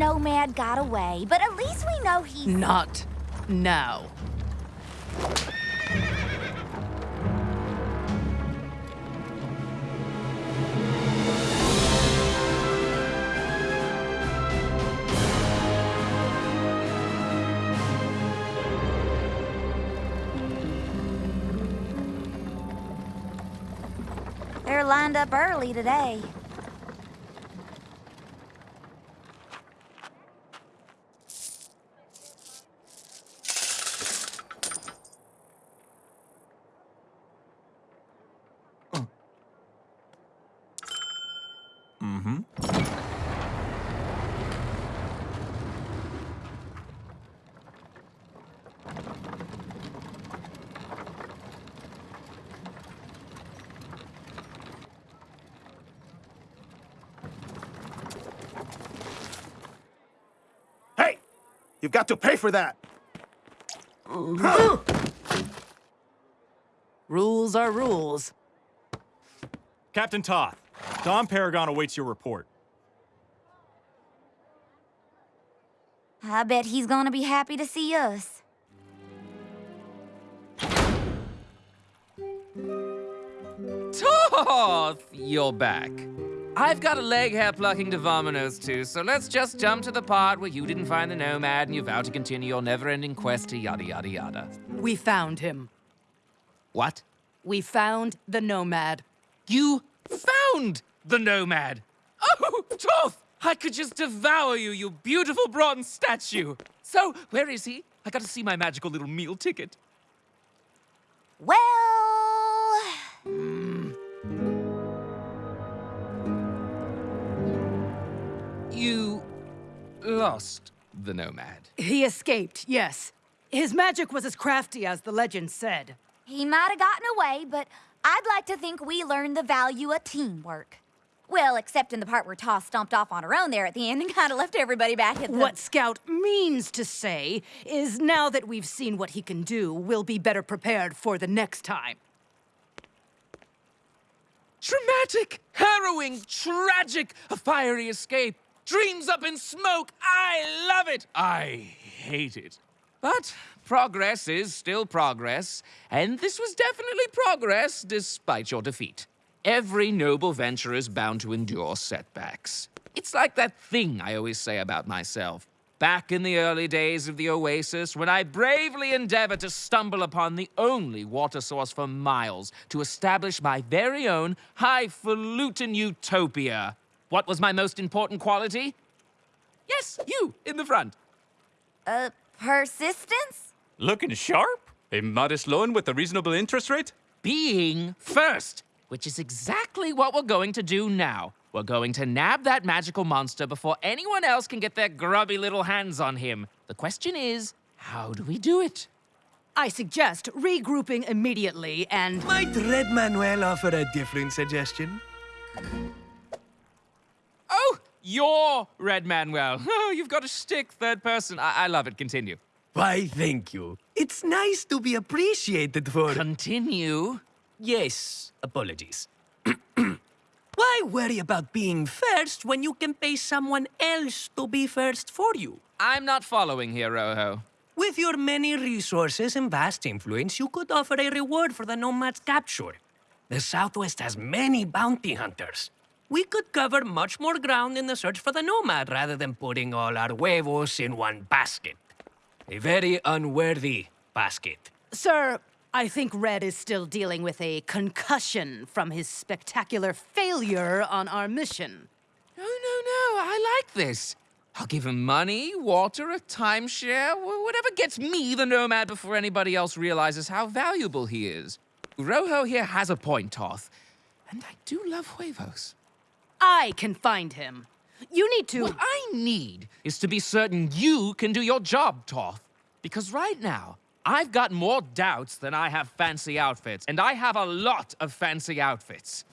nomad got away, but at least we know he's... Not now. They're lined up early today. Hey! You've got to pay for that! Rules are rules. Captain Toth, Don Paragon awaits your report. I bet he's gonna be happy to see us. Toth, you're back. I've got a leg hair plucking to Vominos too, so let's just jump to the part where you didn't find the Nomad and you vow to continue your never-ending quest to yada yada yada. We found him. What? We found the Nomad. You found the Nomad! Oh, Toth! I could just devour you, you beautiful bronze statue! So, where is he? I gotta see my magical little meal ticket. Well... lost the Nomad. He escaped, yes. His magic was as crafty as the legend said. He might have gotten away, but I'd like to think we learned the value of teamwork. Well, except in the part where Toth stomped off on her own there at the end and kind of left everybody back at the... What Scout means to say is now that we've seen what he can do, we'll be better prepared for the next time. Dramatic, harrowing, tragic, a fiery escape, dreams up in smoke. I love it. I hate it. But progress is still progress, and this was definitely progress despite your defeat. Every noble venture is bound to endure setbacks. It's like that thing I always say about myself. Back in the early days of the Oasis, when I bravely endeavored to stumble upon the only water source for miles to establish my very own highfalutin utopia. What was my most important quality? Yes, you, in the front. Uh, persistence? Looking sharp? A modest loan with a reasonable interest rate? being first, which is exactly what we're going to do now. We're going to nab that magical monster before anyone else can get their grubby little hands on him. The question is, how do we do it? I suggest regrouping immediately and... Might Red Manuel offer a different suggestion? You're Red Manuel. Oh, you've got a stick, third person. I, I love it. Continue. Why, thank you. It's nice to be appreciated for... Continue. Yes, apologies. Why worry about being first when you can pay someone else to be first for you? I'm not following here, Rojo. With your many resources and vast influence, you could offer a reward for the nomad's capture. The Southwest has many bounty hunters. We could cover much more ground in the search for the nomad rather than putting all our huevos in one basket. A very unworthy basket. Sir, I think Red is still dealing with a concussion from his spectacular failure on our mission. No, no, no. I like this. I'll give him money, water, a timeshare, wh- whatever gets me the nomad before anybody else realizes how valuable he is. Rojo here has a point, Toth. And I do love huevos. I can find him. You need to... What I need is to be certain you can do your job, Toth. Because right now, I've got more doubts than I have fancy outfits, and I have a lot of fancy outfits.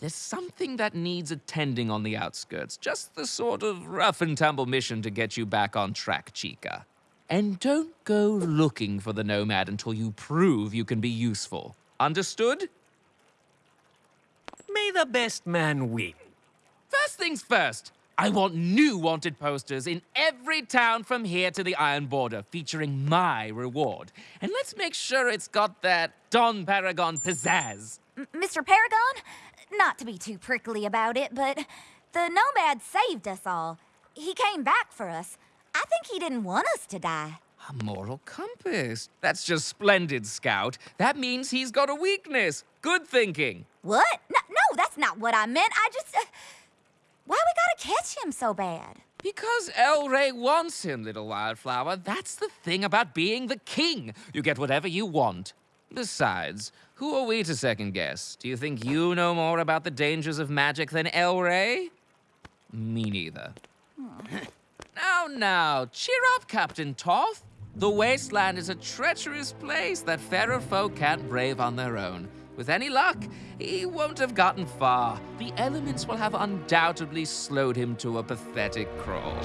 There's something that needs attending on the outskirts, just the sort of rough and tumble mission to get you back on track, Chica. And don't go looking for the Nomad until you prove you can be useful. Understood? May the best man win. Things first, I want new wanted posters in every town from here to the Iron Border featuring my reward. And let's make sure it's got that Don Paragon pizzazz. M- Mr. Paragon, not to be too prickly about it, but the Nomad saved us all. He came back for us. I think he didn't want us to die. A moral compass. That's just splendid, Scout. That means he's got a weakness. Good thinking. What? No, no that's not what I meant. I just. Uh, why we gotta catch him so bad? Because El Rey wants him, little wildflower. That's the thing about being the king. You get whatever you want. Besides, who are we to second guess? Do you think you know more about the dangers of magic than El Rey? Me neither. Hmm. now, now, cheer up, Captain Toth. The wasteland is a treacherous place that fairer folk can't brave on their own. With any luck, he won't have gotten far. The elements will have undoubtedly slowed him to a pathetic crawl.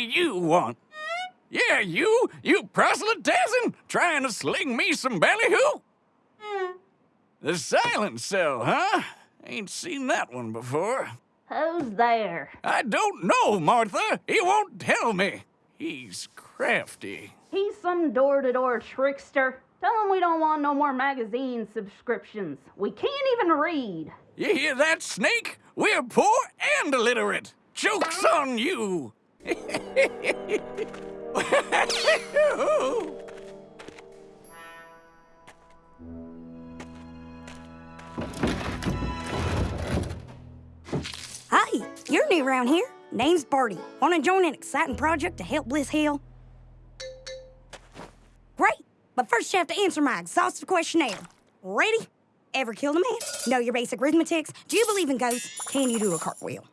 You want? Yeah, you, you proselytizing, trying to sling me some ballyhoo? The silent cell, huh? Ain't seen that one before. Who's there? I don't know, Martha. He won't tell me. He's crafty. He's some door to door trickster. Tell him we don't want no more magazine subscriptions. We can't even read. You hear that, Snake? We're poor and illiterate. Joke's on you. Hi, you're new around here. Name's Birdie. Want to join an exciting project to help Bliss Hill? Great, but first you have to answer my exhaustive questionnaire. Ready? Ever killed a man? Know your basic arithmetics? Do you believe in ghosts? Can you do a cartwheel?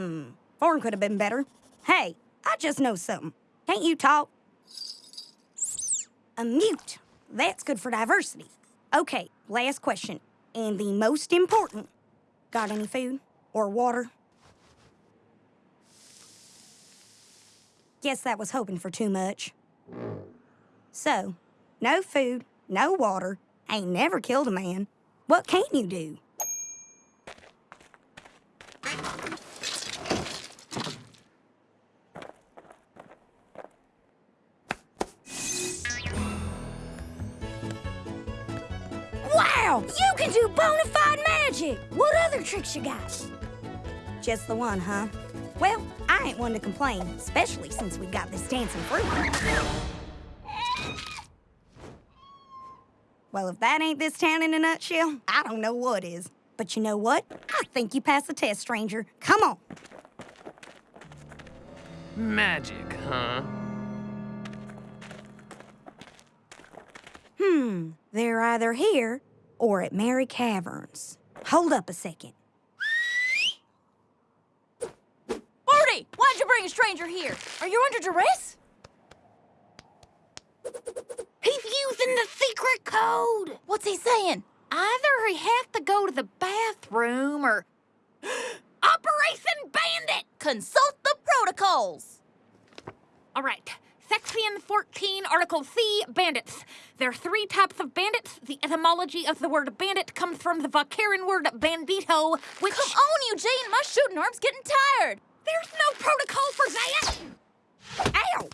Hmm, form could have been better. Hey, I just know something. Can't you talk? A mute. That's good for diversity. Okay, last question. And the most important. Got any food? Or water? Guess that was hoping for too much. So, no food, no water, ain't never killed a man. What can you do? Tricks you got? Just the one, huh? Well, I ain't one to complain, especially since we got this dancing fruit. Well, if that ain't this town in a nutshell, I don't know what is. But you know what? I think you passed the test, stranger. Come on. Magic, huh? Hmm, they're either here or at Mary Caverns. Hold up a second. Marty, why'd you bring a stranger here? Are you under duress? He's using the secret code. What's he saying? Either he has to go to the bathroom or. Operation Bandit! Consult the protocols. All right. Section 14, Article C, bandits. There are three types of bandits. The etymology of the word bandit comes from the Vaqueran word bandito, which. Come on, Eugene. My shooting arm's getting tired. There's no protocol for that! Ow!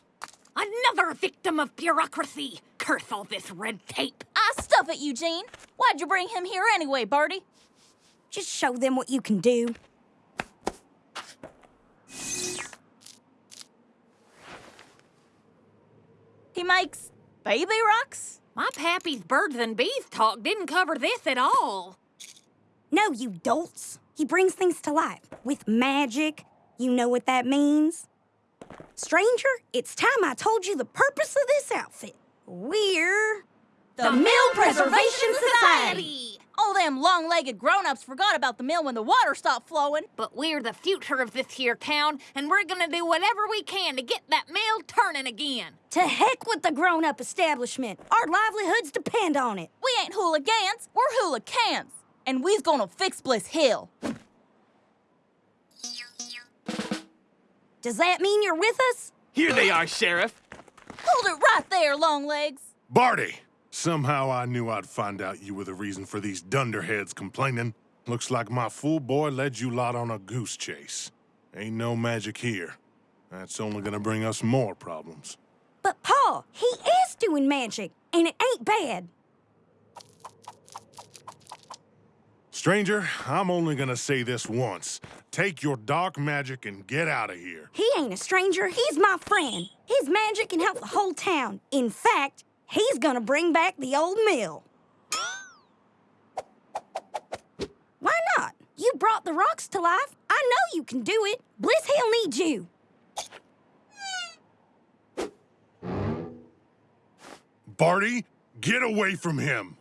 Another victim of bureaucracy. Curse all this red tape. I stuff it, Eugene. Why'd you bring him here anyway, Birdie? Just show them what you can do. He makes baby rocks? My pappy's birds and bees talk didn't cover this at all. No, you dolts. He brings things to life with magic. You know what that means? Stranger, it's time I told you the purpose of this outfit. We're The Mill Preservation Society. All them long-legged grown-ups forgot about the mill when the water stopped flowing. But we're the future of this here town, and we're gonna do whatever we can to get that mill turning again. to heck with the grown-up establishment. Our livelihoods depend on it. We ain't hooligans, we're hoolicans. And we's gonna fix Bliss Hill. Does that mean you're with us? Here they are, Sheriff. Hold it right there, Longlegs. Barty! Somehow I knew I'd find out you were the reason for these dunderheads complaining. Looks like my fool boy led you lot on a goose chase. Ain't no magic here. That's only gonna bring us more problems. But Pa, he is doing magic, and it ain't bad. Stranger, I'm only gonna say this once. Take your dark magic and get out of here. He ain't a stranger, he's my friend. His magic can help the whole town. In fact, he's gonna bring back the old mill. Why not? You brought the rocks to life. I know you can do it. Bliss Hill needs you. Barty, get away from him.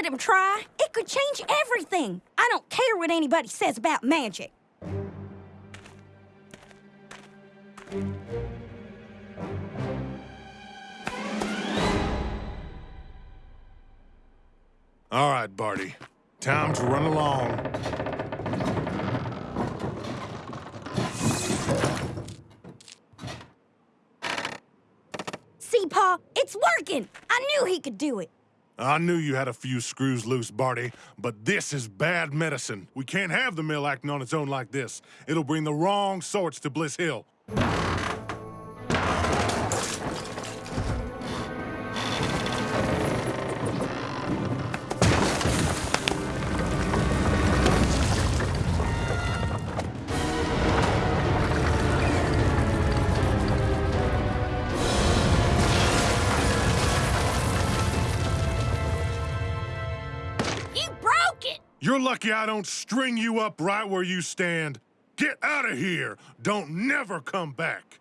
Let him try. It could change everything. I don't care what anybody says about magic. All right, Barty. Time to run along. See, Pa, it's working. I knew he could do it. I knew you had a few screws loose, Barty, but this is bad medicine. We can't have the mill acting on its own like this. It'll bring the wrong sorts to Bliss Hill. You're lucky I don't string you up right where you stand. Get out of here. Don't never come back.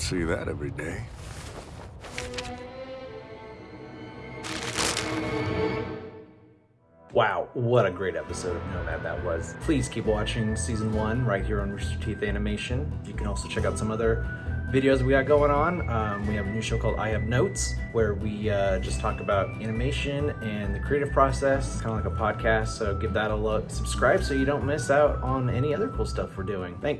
Don't see that every day. Wow, what a great episode of Nomad that was. Please keep watching season one right here on Rooster Teeth Animation. You can also check out some other videos we got going on. Um, we have a new show called I Have Notes, where we uh, just talk about animation and the creative process, kind of like a podcast. So give that a look. Subscribe so you don't miss out on any other cool stuff we're doing. Thanks.